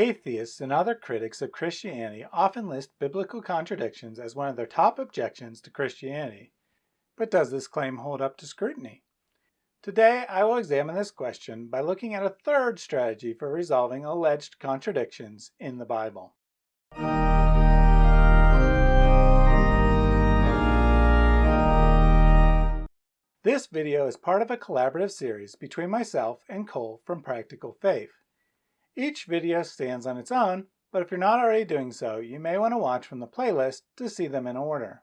Atheists and other critics of Christianity often list biblical contradictions as one of their top objections to Christianity. But does this claim hold up to scrutiny? Today, I will examine this question by looking at a third strategy for resolving alleged contradictions in the Bible. This video is part of a collaborative series between myself and Cole from Practical Faith. Each video stands on its own, but if you're not already doing so, you may want to watch from the playlist to see them in order.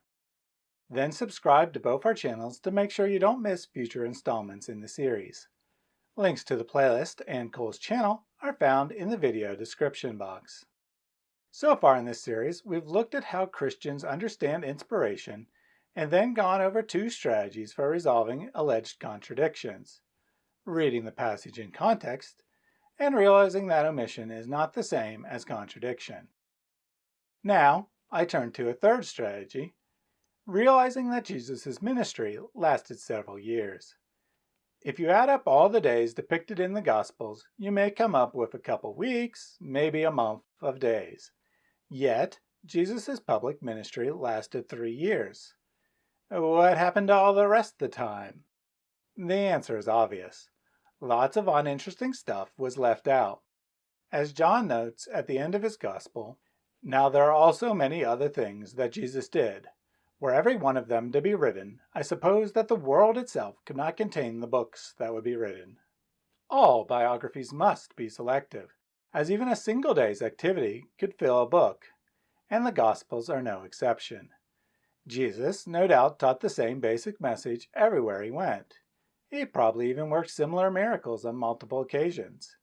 Then subscribe to both our channels to make sure you don't miss future installments in the series. Links to the playlist and Cole's channel are found in the video description box. So far in this series, we've looked at how Christians understand inspiration and then gone over two strategies for resolving alleged contradictions. Reading the passage in context and realizing that omission is not the same as contradiction. Now, I turn to a third strategy, realizing that Jesus' ministry lasted several years. If you add up all the days depicted in the Gospels, you may come up with a couple weeks, maybe a month of days. Yet, Jesus' public ministry lasted three years. What happened all the rest of the time? The answer is obvious. Lots of uninteresting stuff was left out. As John notes at the end of his gospel, now there are also many other things that Jesus did. Were every one of them to be written, I suppose that the world itself could not contain the books that would be written. All biographies must be selective, as even a single day's activity could fill a book, and the Gospels are no exception. Jesus no doubt taught the same basic message everywhere he went. He probably even worked similar miracles on multiple occasions.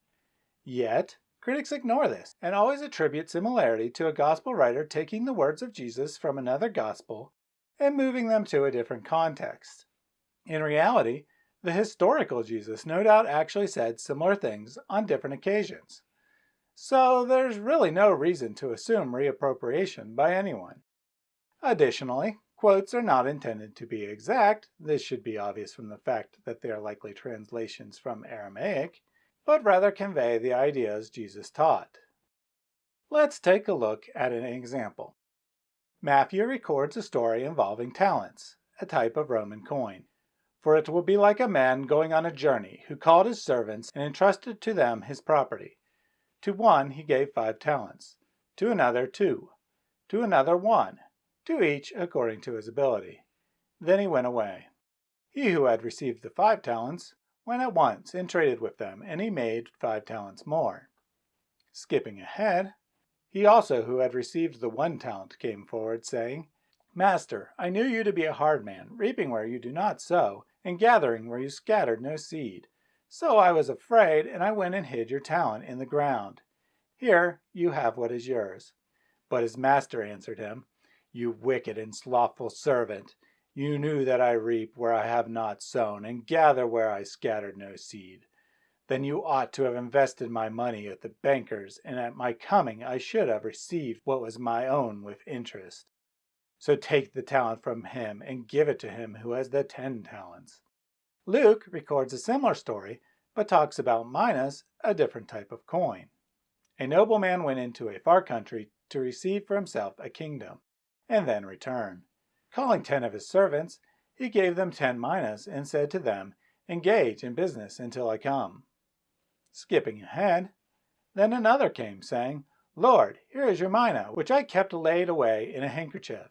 Yet, critics ignore this and always attribute similarity to a gospel writer taking the words of Jesus from another gospel and moving them to a different context. In reality, the historical Jesus no doubt actually said similar things on different occasions. So there's really no reason to assume reappropriation by anyone. Additionally, quotes are not intended to be exact, this should be obvious from the fact that they are likely translations from Aramaic, but rather convey the ideas Jesus taught. Let's take a look at an example. Matthew records a story involving talents, a type of Roman coin. For it will be like a man going on a journey who called his servants and entrusted to them his property. To one he gave five talents, to another two, to another one, to each according to his ability. Then he went away. He who had received the five talents went at once and traded with them, and he made five talents more. Skipping ahead, he also who had received the one talent came forward, saying, Master, I knew you to be a hard man, reaping where you do not sow, and gathering where you scattered no seed. So I was afraid, and I went and hid your talent in the ground. Here you have what is yours. But his master answered him, you wicked and slothful servant, you knew that I reap where I have not sown, and gather where I scattered no seed. Then you ought to have invested my money at the bankers, and at my coming I should have received what was my own with interest. So take the talent from him and give it to him who has the ten talents. Luke records a similar story, but talks about minas, a different type of coin. A nobleman went into a far country to receive for himself a kingdom and then return. Calling ten of his servants, he gave them ten minas and said to them, Engage in business until I come. Skipping ahead, then another came, saying, Lord, here is your mina, which I kept laid away in a handkerchief.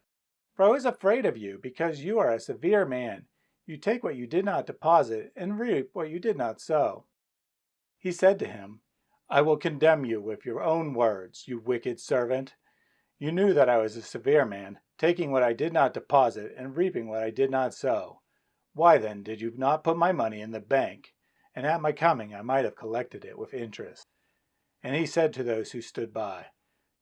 For I was afraid of you, because you are a severe man. You take what you did not deposit, and reap what you did not sow. He said to him, I will condemn you with your own words, you wicked servant. You knew that I was a severe man, taking what I did not deposit and reaping what I did not sow. Why then did you not put my money in the bank? And at my coming I might have collected it with interest. And he said to those who stood by,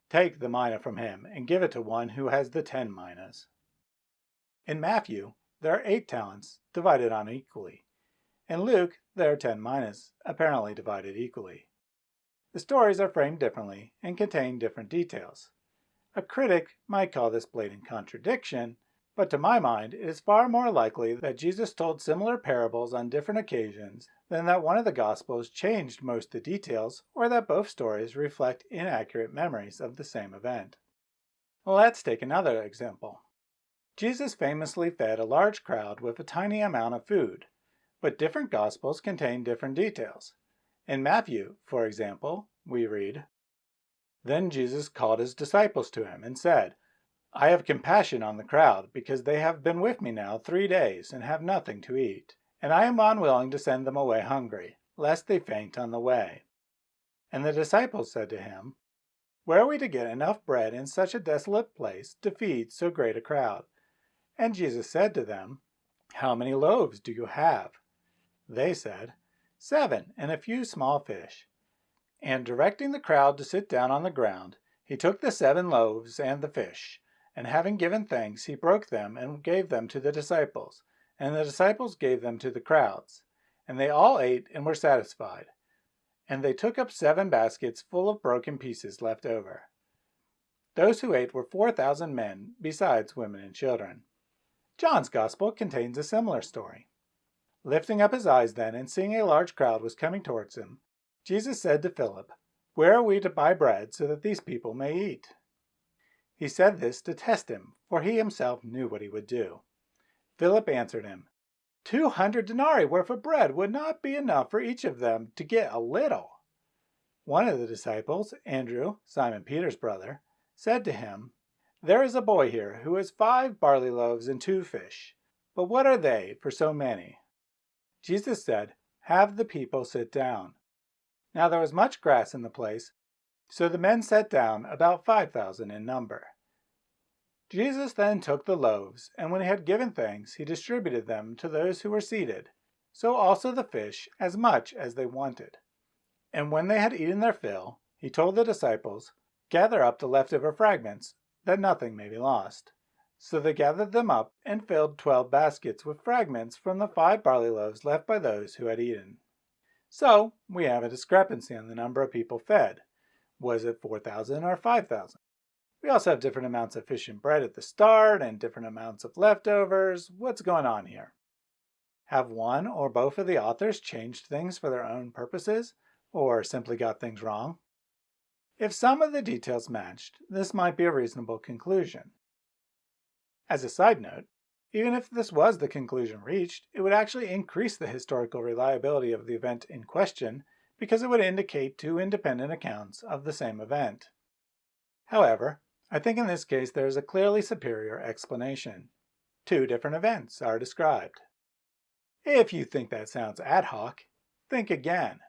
Take the mina from him and give it to one who has the ten minas. In Matthew, there are eight talents divided unequally. In Luke, there are ten minas, apparently divided equally. The stories are framed differently and contain different details. A critic might call this blatant contradiction, but to my mind it is far more likely that Jesus told similar parables on different occasions than that one of the Gospels changed most of the details or that both stories reflect inaccurate memories of the same event. Let's take another example. Jesus famously fed a large crowd with a tiny amount of food, but different Gospels contain different details. In Matthew, for example, we read, Then Jesus called his disciples to him and said, I have compassion on the crowd, because they have been with me now three days and have nothing to eat. And I am unwilling to send them away hungry, lest they faint on the way. And the disciples said to him, Where are we to get enough bread in such a desolate place to feed so great a crowd? And Jesus said to them, How many loaves do you have? They said, Seven, and a few small fish. And directing the crowd to sit down on the ground, he took the seven loaves and the fish, and having given thanks, he broke them and gave them to the disciples and the disciples gave them to the crowds. And they all ate and were satisfied. And they took up seven baskets full of broken pieces left over. Those who ate were 4,000 men, besides women and children. John's Gospel contains a similar story. Lifting up his eyes then, and seeing a large crowd was coming towards him, Jesus said to Philip, Where are we to buy bread so that these people may eat? He said this to test him, for he himself knew what he would do. Philip answered him, Two hundred denarii worth of bread would not be enough for each of them to get a little. One of the disciples, Andrew, Simon Peter's brother, said to him, There is a boy here who has five barley loaves and two fish, but what are they for so many? Jesus said, Have the people sit down. Now there was much grass in the place, so the men sat down, about five thousand in number. Jesus then took the loaves, and when he had given thanks, he distributed them to those who were seated, so also the fish, as much as they wanted. And when they had eaten their fill, he told the disciples, Gather up the leftover fragments, that nothing may be lost. So they gathered them up and filled twelve baskets with fragments from the five barley loaves left by those who had eaten. So we have a discrepancy on the number of people fed. Was it 4,000 or 5,000? We also have different amounts of fish and bread at the start and different amounts of leftovers. What's going on here? Have one or both of the authors changed things for their own purposes or simply got things wrong? If some of the details matched, this might be a reasonable conclusion. As a side note, even if this was the conclusion reached, it would actually increase the historical reliability of the event in question because it would indicate two independent accounts of the same event. However, I think in this case there is a clearly superior explanation. Two different events are described. If you think that sounds ad hoc, think again.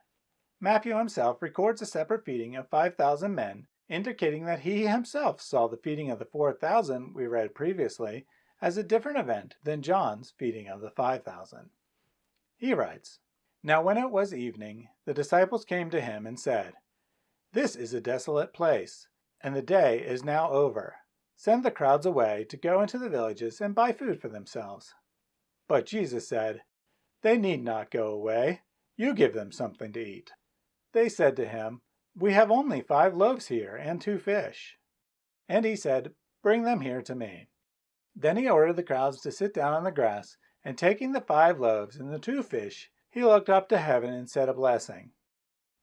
Matthew himself records a separate feeding of 5,000 men, indicating that he himself saw the feeding of the 4,000 we read previously as a different event than John's feeding of the 5,000. He writes, Now when it was evening, the disciples came to him and said, This is a desolate place, and the day is now over. Send the crowds away to go into the villages and buy food for themselves. But Jesus said, They need not go away. You give them something to eat. They said to him, We have only five loaves here and two fish. And he said, Bring them here to me. Then he ordered the crowds to sit down on the grass, and taking the five loaves and the two fish, he looked up to heaven and said a blessing.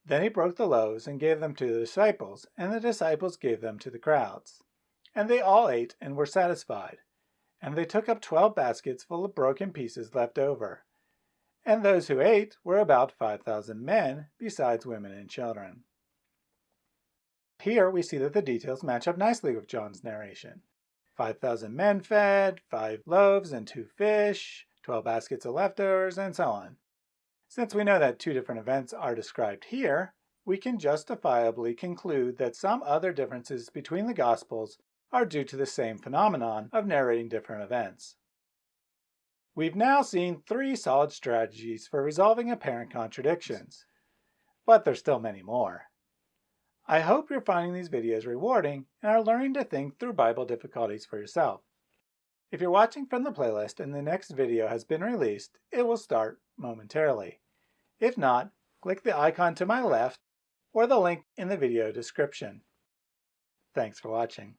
Then he broke the loaves and gave them to the disciples, and the disciples gave them to the crowds. And they all ate and were satisfied. And they took up twelve baskets full of broken pieces left over. And those who ate were about five thousand men, besides women and children. Here we see that the details match up nicely with John's narration. 5,000 men fed, 5 loaves and 2 fish, 12 baskets of leftovers, and so on. Since we know that two different events are described here, we can justifiably conclude that some other differences between the Gospels are due to the same phenomenon of narrating different events. We've now seen three solid strategies for resolving apparent contradictions, but there's still many more. I hope you're finding these videos rewarding and are learning to think through Bible difficulties for yourself. If you're watching from the playlist and the next video has been released, it will start momentarily. If not, click the icon to my left or the link in the video description. Thanks for watching.